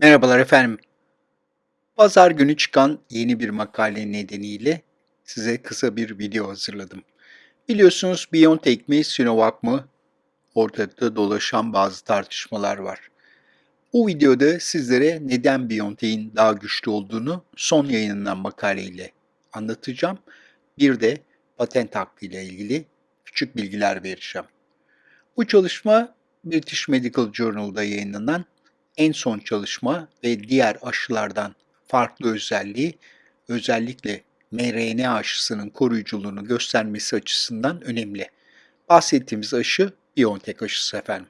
Merhabalar efendim. Pazar günü çıkan yeni bir makale nedeniyle size kısa bir video hazırladım. Biliyorsunuz BioNTech mi, Sinovac mı? Ortada dolaşan bazı tartışmalar var. Bu videoda sizlere neden BioNTech'in daha güçlü olduğunu son yayınlanan makaleyle anlatacağım. Bir de patent hakkı ile ilgili küçük bilgiler vereceğim. Bu çalışma British Medical Journal'da yayınlanan en son çalışma ve diğer aşılardan farklı özelliği özellikle mRNA aşısının koruyuculuğunu göstermesi açısından önemli. Bahsettiğimiz aşı BioNTech aşısı efendim.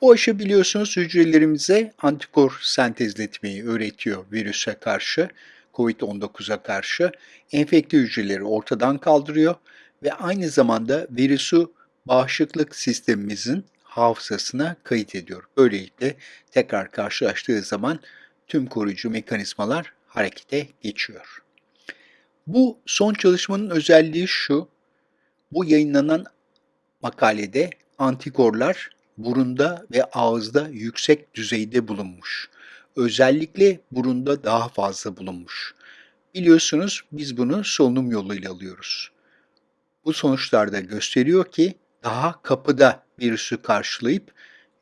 Bu aşı biliyorsunuz hücrelerimize antikor sentezletmeyi öğretiyor virüse karşı, COVID-19'a karşı. Enfekte hücreleri ortadan kaldırıyor ve aynı zamanda virüsü bağışıklık sistemimizin hafızasına kayıt ediyor. Böylelikle tekrar karşılaştığı zaman tüm koruyucu mekanizmalar harekete geçiyor. Bu son çalışmanın özelliği şu, bu yayınlanan makalede antikorlar burunda ve ağızda yüksek düzeyde bulunmuş. Özellikle burunda daha fazla bulunmuş. Biliyorsunuz biz bunu solunum yoluyla alıyoruz. Bu sonuçlar da gösteriyor ki daha kapıda virüsü karşılayıp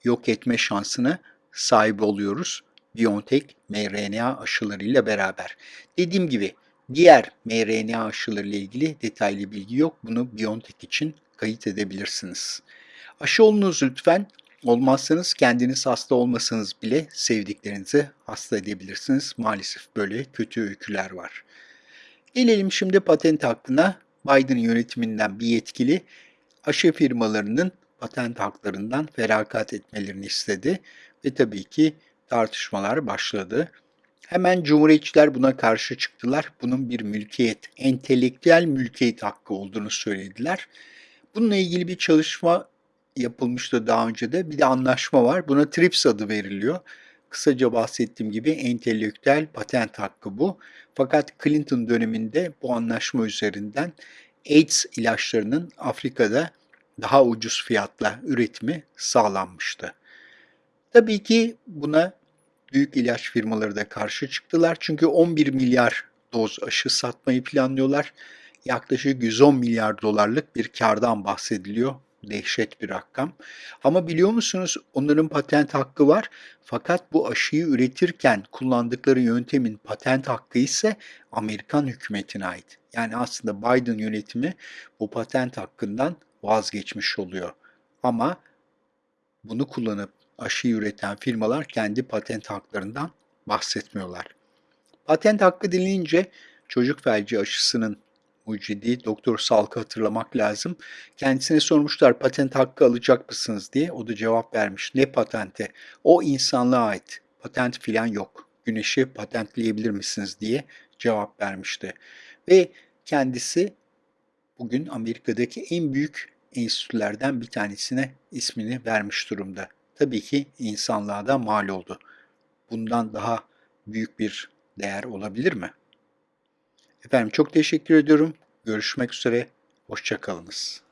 yok etme şansına sahip oluyoruz. BioNTech mRNA aşılarıyla beraber. Dediğim gibi diğer mRNA aşıları ile ilgili detaylı bilgi yok. Bunu BioNTech için kayıt edebilirsiniz. Aşı olunuz lütfen. Olmazsanız kendiniz hasta olmasanız bile sevdiklerinizi hasta edebilirsiniz. Maalesef böyle kötü öyküler var. Gelelim şimdi patent hakkına. Biden yönetiminden bir yetkili aşı firmalarının patent haklarından feragat etmelerini istedi ve tabii ki tartışmalar başladı. Hemen Cumhuriyetçiler buna karşı çıktılar. Bunun bir mülkiyet, entelektüel mülkiyet hakkı olduğunu söylediler. Bununla ilgili bir çalışma yapılmıştı daha önce de. Bir de anlaşma var. Buna TRIPS adı veriliyor. Kısaca bahsettiğim gibi entelektüel patent hakkı bu. Fakat Clinton döneminde bu anlaşma üzerinden AIDS ilaçlarının Afrika'da daha ucuz fiyatla üretimi sağlanmıştı. Tabii ki buna büyük ilaç firmaları da karşı çıktılar. Çünkü 11 milyar doz aşı satmayı planlıyorlar. Yaklaşık 110 milyar dolarlık bir kardan bahsediliyor. Dehşet bir rakam. Ama biliyor musunuz onların patent hakkı var. Fakat bu aşıyı üretirken kullandıkları yöntemin patent hakkı ise Amerikan hükümetine ait. Yani aslında Biden yönetimi bu patent hakkından vazgeçmiş oluyor. Ama bunu kullanıp aşı üreten firmalar kendi patent haklarından bahsetmiyorlar. Patent hakkı denilince çocuk felci aşısının mucidi Doktor Salk'ı hatırlamak lazım. Kendisine sormuşlar patent hakkı alacak mısınız diye. O da cevap vermiş. Ne patente? O insanlığa ait. Patent filan yok. Güneşi patentleyebilir misiniz diye cevap vermişti. Ve kendisi bugün Amerika'daki en büyük enstitülerden bir tanesine ismini vermiş durumda. Tabii ki insanlığa da mal oldu. Bundan daha büyük bir değer olabilir mi? Efendim çok teşekkür ediyorum. Görüşmek üzere. Hoşçakalınız.